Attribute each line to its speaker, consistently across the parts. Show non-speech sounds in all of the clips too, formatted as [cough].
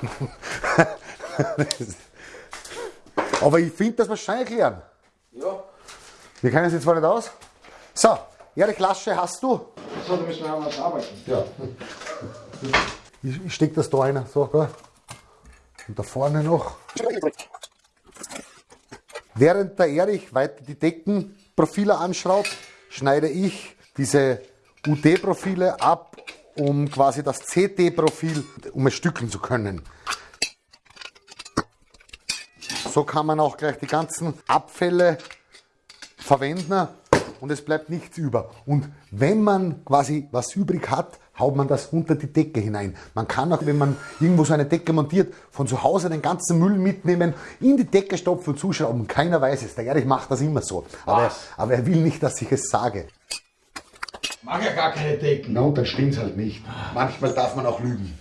Speaker 1: [laughs] Aber ich finde, das wahrscheinlich lernen.
Speaker 2: Ja.
Speaker 1: Wir kennen es jetzt zwar nicht aus. So, Erich Lasche hast du.
Speaker 2: So, da müssen wir anders arbeiten.
Speaker 1: Ja. Ich, ich stecke das da rein. So, gell? Und da vorne noch. Während der Erich weiter die Deckenprofile anschraubt, schneide ich diese UD-Profile ab, um quasi das CT-Profil, um es zu können. So kann man auch gleich die ganzen Abfälle verwenden und es bleibt nichts über. Und wenn man quasi was übrig hat, haut man das unter die Decke hinein. Man kann auch, wenn man irgendwo so eine Decke montiert, von zu Hause den ganzen Müll mitnehmen, in die Decke stopfen und zuschrauben. Keiner weiß es. Der Erich macht das immer so. Aber, aber er will nicht, dass ich es sage.
Speaker 2: Mag ja gar keine Decken.
Speaker 1: Na, und dann stimmt's halt nicht. Manchmal darf man auch lügen.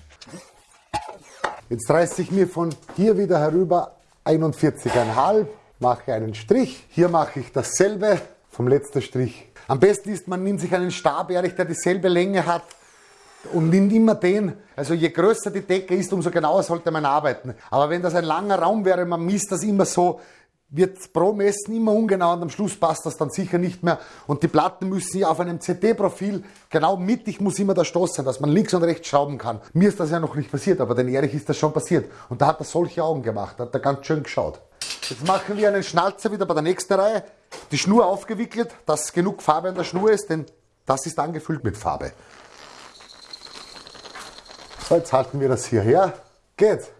Speaker 1: Jetzt reiße ich mir von hier wieder herüber 41,5, mache einen Strich. Hier mache ich dasselbe vom letzten Strich. Am besten ist, man nimmt sich einen Stab, ehrlich, der dieselbe Länge hat und nimmt immer den. Also je größer die Decke ist, umso genauer sollte man arbeiten. Aber wenn das ein langer Raum wäre, man misst das immer so, wird pro Messen immer ungenau und am Schluss passt das dann sicher nicht mehr. Und die Platten müssen ja auf einem CD-Profil genau mittig muss immer der Stoß sein, dass man links und rechts schrauben kann. Mir ist das ja noch nicht passiert, aber den Erich ist das schon passiert. Und da hat er solche Augen gemacht, da hat er ganz schön geschaut. Jetzt machen wir einen Schnalzer wieder bei der nächsten Reihe. Die Schnur aufgewickelt, dass genug Farbe an der Schnur ist, denn das ist angefüllt mit Farbe. So, jetzt halten wir das hierher. Geht.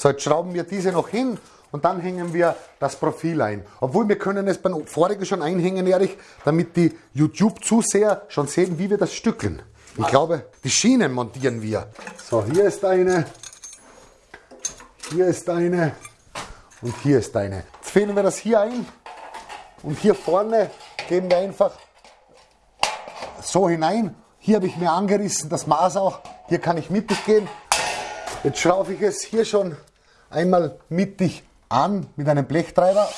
Speaker 1: So, jetzt schrauben wir diese noch hin und dann hängen wir das Profil ein. Obwohl wir können es beim vorigen schon einhängen, Erich, damit die YouTube-Zuseher schon sehen, wie wir das stückeln. Ich glaube, die Schienen montieren wir. So, hier ist eine, hier ist eine und hier ist eine. Jetzt fädeln wir das hier ein und hier vorne geben wir einfach so hinein. Hier habe ich mir angerissen, das Maß auch. Hier kann ich mittig gehen. Jetzt schraube ich es hier schon einmal mittig an mit einem Blechtreiber.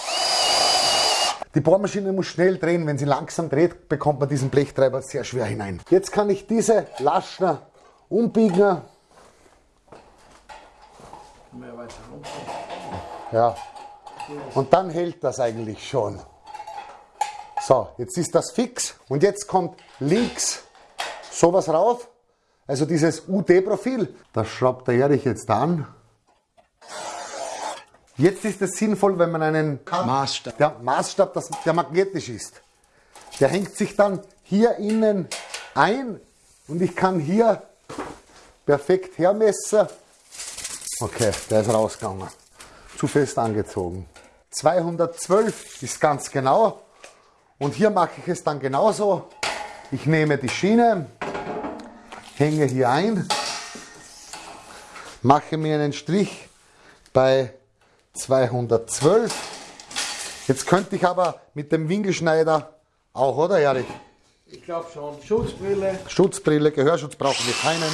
Speaker 1: Die Bohrmaschine muss schnell drehen. Wenn sie langsam dreht, bekommt man diesen Blechtreiber sehr schwer hinein. Jetzt kann ich diese Laschner umbiegen. Ja. Und dann hält das eigentlich schon. So, jetzt ist das fix und jetzt kommt links sowas rauf, also dieses UD-Profil. Das schraubt der Erich jetzt an. Jetzt ist es sinnvoll, wenn man einen
Speaker 2: Maßstab.
Speaker 1: der Maßstab, das, der magnetisch ist. Der hängt sich dann hier innen ein und ich kann hier perfekt hermessen. Okay, der ist rausgegangen. Zu fest angezogen. 212 ist ganz genau. Und hier mache ich es dann genauso. Ich nehme die Schiene, hänge hier ein, mache mir einen Strich bei 212. Jetzt könnte ich aber mit dem Winkelschneider auch, oder Erich?
Speaker 2: Ich glaube schon. Schutzbrille.
Speaker 1: Schutzbrille, Gehörschutz brauchen wir keinen.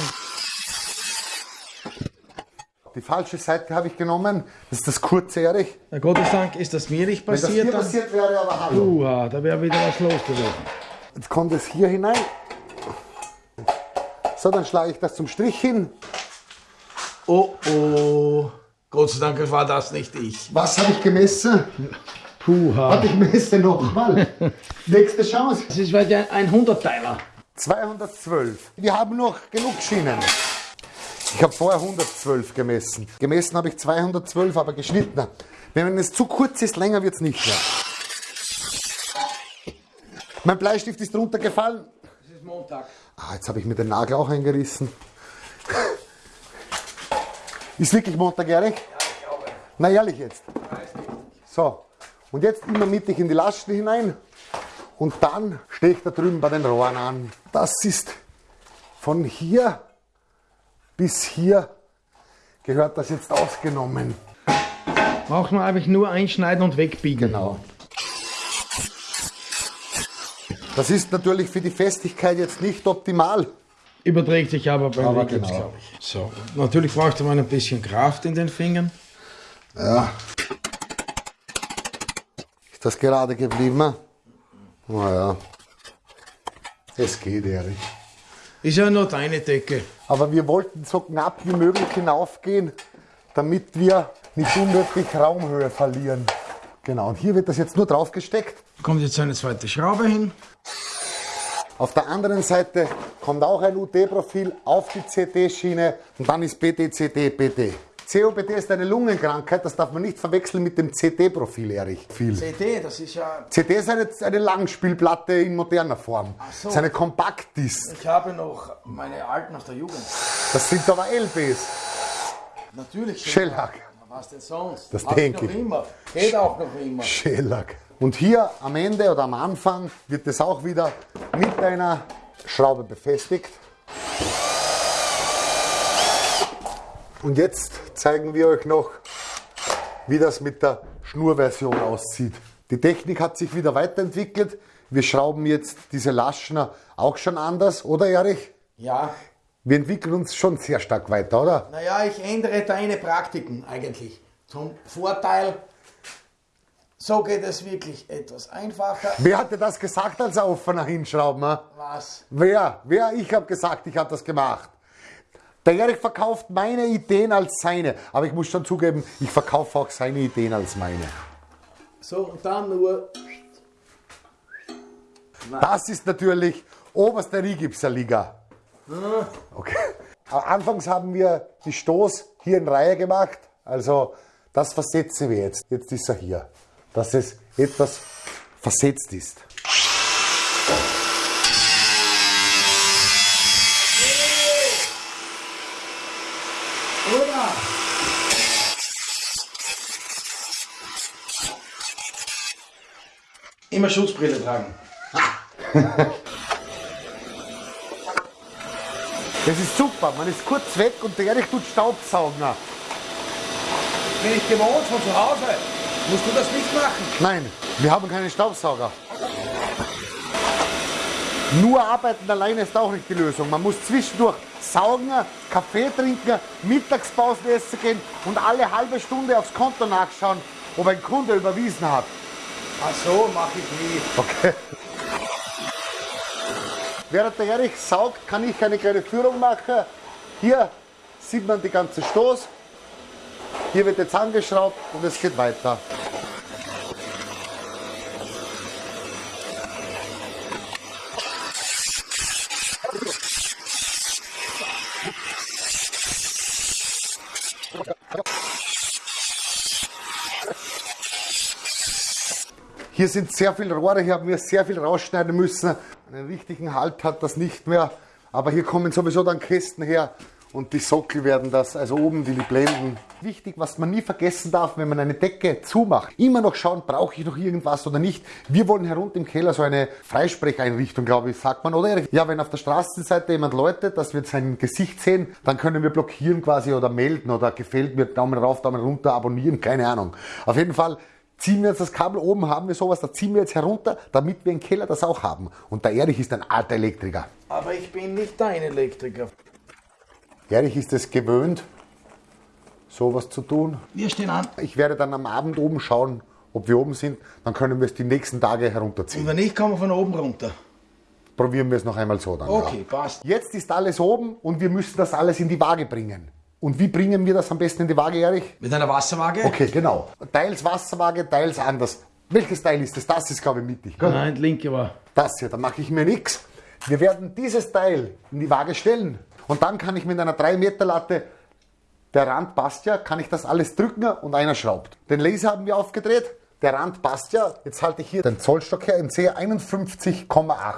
Speaker 1: Die falsche Seite habe ich genommen. Das ist das kurze Erich.
Speaker 2: Na Gott sei Dank ist das mir nicht
Speaker 1: Wenn das
Speaker 2: passiert.
Speaker 1: hier passiert wäre, aber hallo.
Speaker 2: Uha, da wäre wieder was los gewesen.
Speaker 1: Jetzt kommt es hier hinein. So, dann schlage ich das zum Strich hin.
Speaker 2: Oh oh. Gott sei Dank war das nicht ich.
Speaker 1: Was habe ich gemessen?
Speaker 2: Puha.
Speaker 1: Warte, ich messe nochmal. Nächste Chance.
Speaker 2: Das ist der ein Hundertteiler.
Speaker 1: 212. Wir haben noch genug Schienen. Ich habe vorher 112 gemessen. Gemessen habe ich 212, aber geschnitten. Wenn es zu kurz ist, länger wird es nicht mehr. Mein Bleistift ist runtergefallen.
Speaker 2: Montag.
Speaker 1: Ah, jetzt habe ich mir den Nagel auch eingerissen. Ist wirklich Montag, Erich? Ja, ich glaube. Na ehrlich jetzt. So, und jetzt immer mittig in die Lasten hinein. Und dann stehe ich da drüben bei den Rohren an. Das ist von hier bis hier gehört das jetzt ausgenommen.
Speaker 2: Braucht man eigentlich nur einschneiden und wegbiegen.
Speaker 1: Genau. Das ist natürlich für die Festigkeit jetzt nicht optimal.
Speaker 2: Überträgt sich aber beim
Speaker 1: Aber
Speaker 2: Wickeln,
Speaker 1: genau.
Speaker 2: glaube ich. So, natürlich braucht man ein bisschen Kraft in den Fingern.
Speaker 1: Ja. Ist das gerade geblieben? Naja. Es geht, Erich.
Speaker 2: Ist ja nur deine Decke.
Speaker 1: Aber wir wollten so knapp wie möglich hinaufgehen, damit wir nicht unnötig Raumhöhe verlieren. Genau, und hier wird das jetzt nur drauf gesteckt.
Speaker 2: Kommt jetzt eine zweite Schraube hin.
Speaker 1: Auf der anderen Seite kommt auch ein UT-Profil auf die CT-Schiene und dann ist BT, CT, BT. COPD ist eine Lungenkrankheit, das darf man nicht verwechseln mit dem CT-Profil, Erich. Viel.
Speaker 2: CD, das ist ja.
Speaker 1: CD ist eine, eine Langspielplatte in moderner Form.
Speaker 2: so.
Speaker 1: Das ist eine Kompaktdisk.
Speaker 2: Ich habe noch meine alten aus der Jugend.
Speaker 1: Das sind aber LPs.
Speaker 2: Natürlich.
Speaker 1: Shellac.
Speaker 2: Was denn sonst?
Speaker 1: Das
Speaker 2: Hab
Speaker 1: denke
Speaker 2: ich. Noch immer. Geht auch noch immer.
Speaker 1: Shellac. Und hier am Ende oder am Anfang wird es auch wieder mit einer Schraube befestigt. Und jetzt zeigen wir euch noch, wie das mit der Schnurversion aussieht. Die Technik hat sich wieder weiterentwickelt. Wir schrauben jetzt diese Laschner auch schon anders, oder Erich?
Speaker 2: Ja.
Speaker 1: Wir entwickeln uns schon sehr stark weiter, oder?
Speaker 2: Naja, ich ändere deine Praktiken eigentlich. Zum Vorteil. So geht es wirklich etwas einfacher.
Speaker 1: Wer hat dir das gesagt als offener Hinschrauben?
Speaker 2: Was?
Speaker 1: Wer? Wer? Ich habe gesagt, ich habe das gemacht. Der Erich verkauft meine Ideen als seine. Aber ich muss schon zugeben, ich verkaufe auch seine Ideen als meine.
Speaker 2: So, und dann nur.
Speaker 1: Das ist natürlich oberste Rigipser-Liga. Okay. Aber Anfangs haben wir die Stoß hier in Reihe gemacht. Also das versetzen wir jetzt. Jetzt ist er hier. Dass es etwas versetzt ist.
Speaker 2: Immer Schutzbrille tragen. [laughs]
Speaker 1: Das ist super. Man ist kurz weg und der Erich tut Staubsaugen.
Speaker 2: Bin ich gewohnt von zu Hause. Musst du das nicht machen?
Speaker 1: Nein, wir haben keinen Staubsauger. Nur arbeiten alleine ist auch nicht die Lösung. Man muss zwischendurch saugen, Kaffee trinken, Mittagspause essen gehen und alle halbe Stunde aufs Konto nachschauen, ob ein Kunde überwiesen hat.
Speaker 2: Ach so, mache ich nie.
Speaker 1: Okay. Während der Erich saugt, kann ich eine kleine Führung machen. Hier sieht man die ganze Stoß. Hier wird jetzt angeschraubt und es geht weiter. Hier sind sehr viele Rohre, hier haben wir sehr viel rausschneiden müssen. Einen richtigen Halt hat das nicht mehr. Aber hier kommen sowieso dann Kästen her und die Sockel werden das, also oben die Blenden. Wichtig, was man nie vergessen darf, wenn man eine Decke zumacht, immer noch schauen, brauche ich noch irgendwas oder nicht. Wir wollen herunter im Keller so eine Freisprecheinrichtung, glaube ich, sagt man, oder? Ja, wenn auf der Straßenseite jemand läutet, dass wir sein Gesicht sehen, dann können wir blockieren quasi oder melden oder gefällt mir, Daumen rauf, Daumen runter, abonnieren, keine Ahnung. Auf jeden Fall ziehen wir jetzt das Kabel oben, haben wir sowas, da ziehen wir jetzt herunter, damit wir im Keller das auch haben. Und der Erich ist ein alter Elektriker.
Speaker 2: Aber ich bin nicht dein Elektriker.
Speaker 1: Erich ist es gewöhnt, sowas zu tun.
Speaker 2: Wir stehen an.
Speaker 1: Ich werde dann am Abend oben schauen, ob wir oben sind, dann können wir es die nächsten Tage
Speaker 2: Und
Speaker 1: herunterziehen.
Speaker 2: wenn ich komme von oben runter.
Speaker 1: Probieren wir es noch einmal so dann.
Speaker 2: Okay,
Speaker 1: Ja.
Speaker 2: passt.
Speaker 1: Jetzt ist alles oben und wir müssen das alles in die Waage bringen. Und wie bringen wir das am besten in die Waage, Erich?
Speaker 2: Mit einer Wasserwaage?
Speaker 1: Okay, genau. Teils Wasserwaage, teils anders. Welches Teil ist das? Das ist, glaube ich, mittig. gell?
Speaker 2: Nein, linke war.
Speaker 1: Das hier, da mache ich mir nichts. Wir werden dieses Teil in die Waage stellen. Und dann kann ich mit einer 3 Meter Latte, der Rand passt ja, kann ich das alles drücken und einer schraubt. Den Laser haben wir aufgedreht, der Rand passt ja. Jetzt halte ich hier den Zollstock her und sehe 51,8.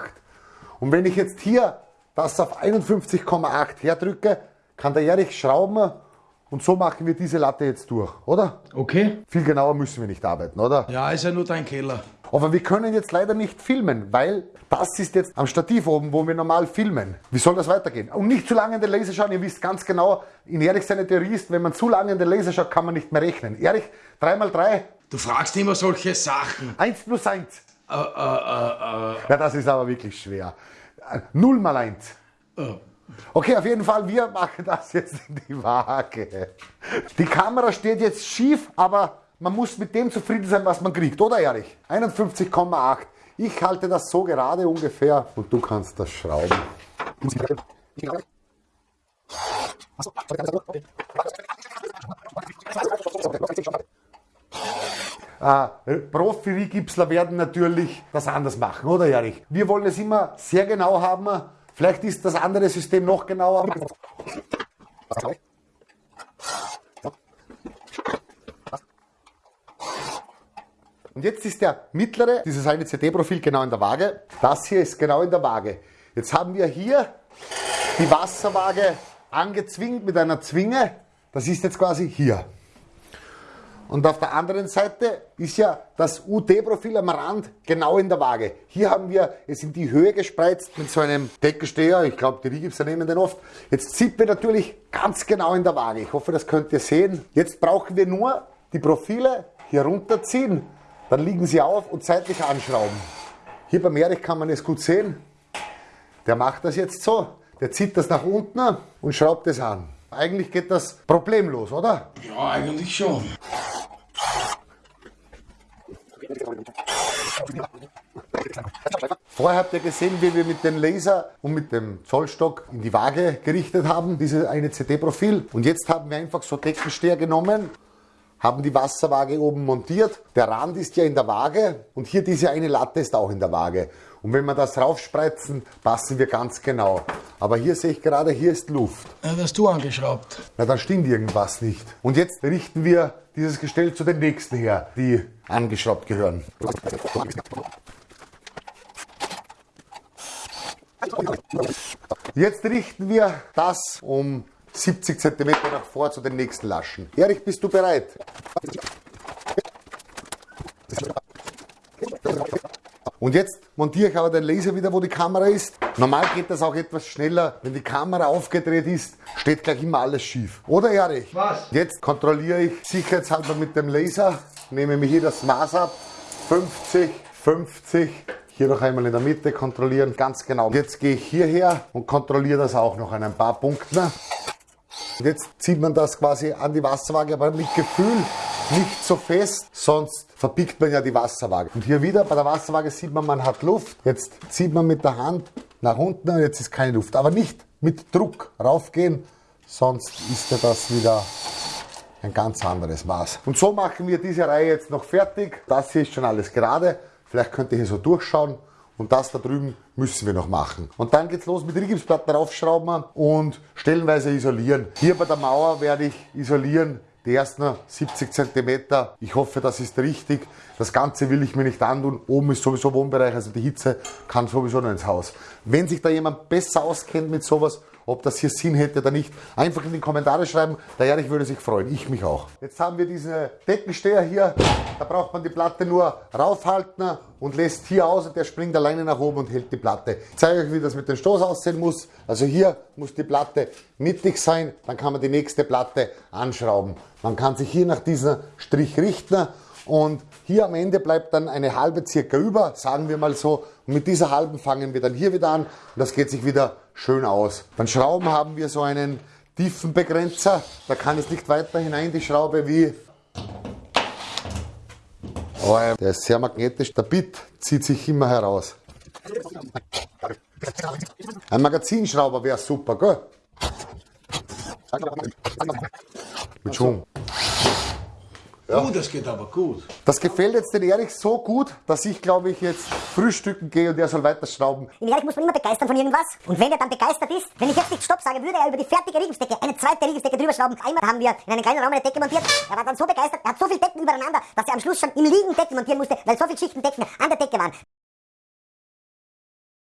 Speaker 1: Und wenn ich jetzt hier das auf 51,8 herdrücke, kann der Erich schrauben und so machen wir diese Latte jetzt durch, oder?
Speaker 2: Okay.
Speaker 1: Viel genauer müssen wir nicht arbeiten, oder?
Speaker 2: Ja, ist ja nur dein Keller.
Speaker 1: Aber wir können jetzt leider nicht filmen, weil das ist jetzt am Stativ oben, wo wir normal filmen. Wie soll das weitergehen? Und nicht zu lange in den Laser schauen. Ihr wisst ganz genau, in Erich seine Theorie ist, wenn man zu lange in den Laser schaut, kann man nicht mehr rechnen. Erich, 3 mal 3,
Speaker 2: Du fragst immer solche Sachen.
Speaker 1: 1 plus 1.
Speaker 2: Äh, äh, äh, äh,
Speaker 1: Ja, das ist aber wirklich schwer. 0 mal 1.
Speaker 2: äh.
Speaker 1: Okay, auf jeden Fall, wir [laughs] machen das jetzt in die Waage. Die Kamera steht jetzt schief, aber man muss mit dem zufrieden sein, was man kriegt, oder Erich? 51,8. Ich halte das so gerade ungefähr und du kannst das schrauben. Äh, Profi-Rigipsler werden natürlich das anders machen, oder Erich? Wir wollen es immer sehr genau haben. Vielleicht ist das andere System noch genauer. Und jetzt ist der mittlere, dieses eine CD-Profil genau in der Waage. Das hier ist genau in der Waage. Jetzt haben wir hier die Wasserwaage angezwingt mit einer Zwinge. Das ist jetzt quasi hier. Und auf der anderen Seite ist ja das UT-Profil am Rand genau in der Waage. Hier haben wir es in die Höhe gespreizt mit so einem Deckensteher. Ich glaube, die Rigipser nehmen den oft. Jetzt zieht wir natürlich ganz genau in der Waage. Ich hoffe, das könnt ihr sehen. Jetzt brauchen wir nur die Profile hier runterziehen. Dann liegen sie auf und seitlich anschrauben. Hier beim Erich kann man es gut sehen. Der macht das jetzt so. Der zieht das nach unten und schraubt es an. Eigentlich geht das problemlos, oder?
Speaker 2: Ja, eigentlich schon.
Speaker 1: Vorher habt ihr gesehen, wie wir mit dem Laser und mit dem Zollstock in die Waage gerichtet haben, dieses eine CD-Profil. Und jetzt haben wir einfach so Deckensteher genommen, haben die Wasserwaage oben montiert. Der Rand ist ja in der Waage und hier diese eine Latte ist auch in der Waage. Und wenn wir das raufspreizen, passen wir ganz genau. Aber hier sehe ich gerade, hier ist Luft.
Speaker 2: Ja, das hast du angeschraubt.
Speaker 1: Na, dann stimmt irgendwas nicht. Und jetzt richten wir dieses Gestell zu den nächsten her, die angeschraubt gehören. Jetzt richten wir das um 70 cm nach vor zu den nächsten Laschen. Erich, bist du bereit? Und jetzt montiere ich aber den Laser wieder, wo die Kamera ist. Normal geht das auch etwas schneller. Wenn die Kamera aufgedreht ist, steht gleich immer alles schief. Oder Erich?
Speaker 2: Was?
Speaker 1: Jetzt kontrolliere ich sicherheitshalber mit dem Laser. Nehme mir hier das Maß ab. 50, 50. Hier noch einmal in der Mitte kontrollieren, ganz genau. Jetzt gehe ich hierher und kontrolliere das auch noch an ein paar Punkten. Und jetzt zieht man das quasi an die Wasserwaage, aber mit Gefühl nicht so fest, sonst verbiegt man ja die Wasserwaage. Und hier wieder bei der Wasserwaage sieht man, man hat Luft. Jetzt zieht man mit der Hand nach unten und jetzt ist keine Luft. Aber nicht mit Druck raufgehen, sonst ist ja das wieder ein ganz anderes Maß. Und so machen wir diese Reihe jetzt noch fertig. Das hier ist schon alles gerade. Vielleicht könnt ihr hier so durchschauen. Und das da drüben müssen wir noch machen. Und dann geht's los mit Rigipsplatten raufschrauben und stellenweise isolieren. Hier bei der Mauer werde ich isolieren die ersten 70 cm. Ich hoffe, das ist richtig. Das Ganze will ich mir nicht antun. Oben ist sowieso Wohnbereich, also die Hitze kann sowieso noch ins Haus. Wenn sich da jemand besser auskennt mit sowas, ob das hier Sinn hätte oder nicht, einfach in die Kommentare schreiben. Der Erich würde sich freuen, ich mich auch. Jetzt haben wir diese Deckensteher hier. Da braucht man die Platte nur raufhalten und lässt hier aus und der springt alleine nach oben und hält die Platte. Ich zeige euch, wie das mit dem Stoß aussehen muss. Also hier muss die Platte mittig sein, dann kann man die nächste Platte anschrauben. Man kann sich hier nach diesem Strich richten und hier am Ende bleibt dann eine halbe circa über, sagen wir mal so. Mit dieser halben fangen wir dann hier wieder an und das geht sich wieder schön aus. Beim Schrauben haben wir so einen Tiefenbegrenzer. Da kann es nicht weiter hinein, die Schraube, wie Oh, der ist sehr magnetisch. Der Bit zieht sich immer heraus. Ein Magazinschrauber wäre super, gell? Mit Schwung.
Speaker 2: Ja. Oh, das geht aber gut.
Speaker 1: Das gefällt jetzt den Erich so gut, dass ich glaube ich jetzt frühstücken gehe und er soll weiter schrauben.
Speaker 3: Den Erich muss man immer begeistern von irgendwas. Und wenn er dann begeistert ist, wenn ich jetzt nicht Stopp sage, würde er über die fertige Riegelsdecke eine zweite Riegelsdecke drüber schrauben. Einmal haben wir in einem kleinen Raum eine Decke montiert. Er war dann so begeistert, er hat so viele Decken übereinander, dass er am Schluss schon im Liegen Decken montieren musste, weil so viele Schichten Decken an der Decke waren.